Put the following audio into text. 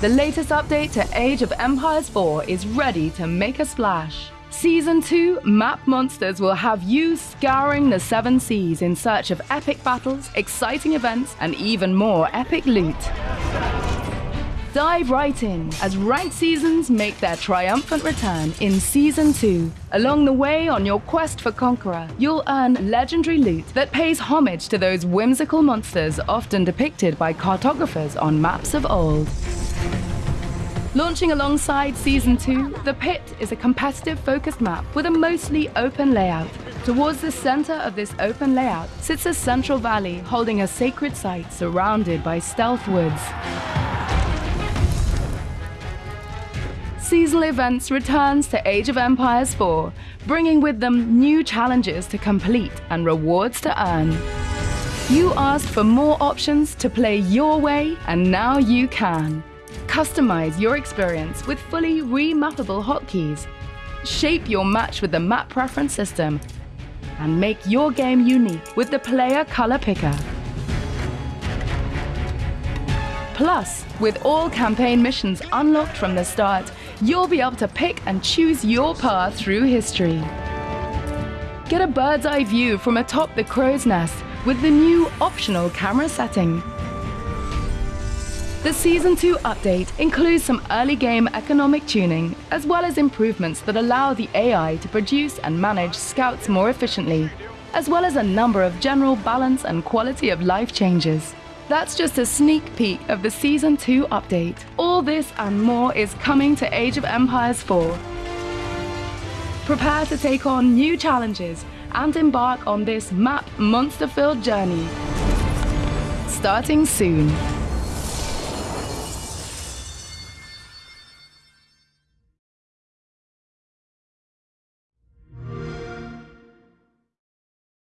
The latest update to Age of Empires 4 is ready to make a splash. Season 2 Map Monsters will have you scouring the seven seas in search of epic battles, exciting events, and even more epic loot. Dive right in as ranked seasons make their triumphant return in Season 2. Along the way on your quest for Conqueror, you'll earn legendary loot that pays homage to those whimsical monsters often depicted by cartographers on maps of old. Launching alongside Season 2, The Pit is a competitive focused map with a mostly open layout. Towards the center of this open layout sits a central valley holding a sacred site surrounded by stealth woods. Seasonal Events returns to Age of Empires 4, bringing with them new challenges to complete and rewards to earn. You asked for more options to play your way, and now you can. Customize your experience with fully remappable hotkeys. Shape your match with the map preference system, and make your game unique with the player color picker. Plus, with all campaign missions unlocked from the start, you'll be able to pick and choose your path through history. Get a bird's eye view from atop the crow's nest with the new optional camera setting. The Season 2 update includes some early game economic tuning, as well as improvements that allow the AI to produce and manage scouts more efficiently, as well as a number of general balance and quality of life changes. That's just a sneak peek of the Season 2 update. All this and more is coming to Age of Empires 4. Prepare to take on new challenges and embark on this map monster-filled journey. Starting soon.